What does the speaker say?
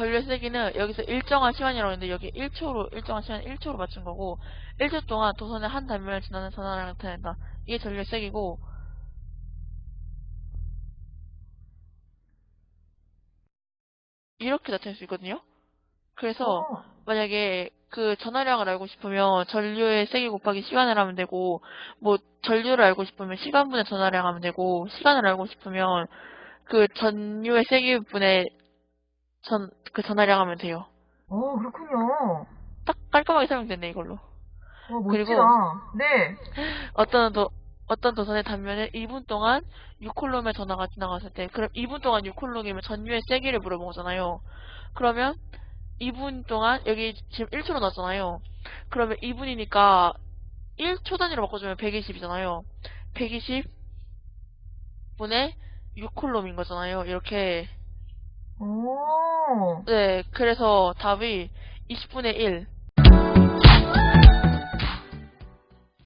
전류의 세기는 여기서 일정한 시간이라고 했는데 여기 1초로 일정한 시간 1초로 맞춘 거고 1초 동안 도선의 한 단면을 지나는 전하량을 나타낸다. 이게 전류의 세기고 이렇게 나타낼 수 있거든요. 그래서 어, 만약에 그 전하량을 알고 싶으면 전류의 세기 곱하기 시간을 하면 되고 뭐 전류를 알고 싶으면 시간분의 전하량 하면 되고 시간을 알고 싶으면 그 전류의 세기분의 전 그 전하량 하면 돼요. 어, 그렇군요. 딱 깔끔하게 설명됐네 이걸로. 어, 그리고-. 네. 어떤 도 어떤 도선의 단면에 2분 동안 6콜롬의 전화가 지나갔을 때 그럼 2분 동안 6콜롬이면 전류의 세기를 물어본 거잖아요. 그러면 2분 동안 여기 지금 1초로 나왔잖아요. 그러면 2분이니까 1초 단위로 바꿔주면 120이잖아요. 120 분의 6콜롬인 거잖아요. 이렇게 오, 네 그래서 답이 20분의 1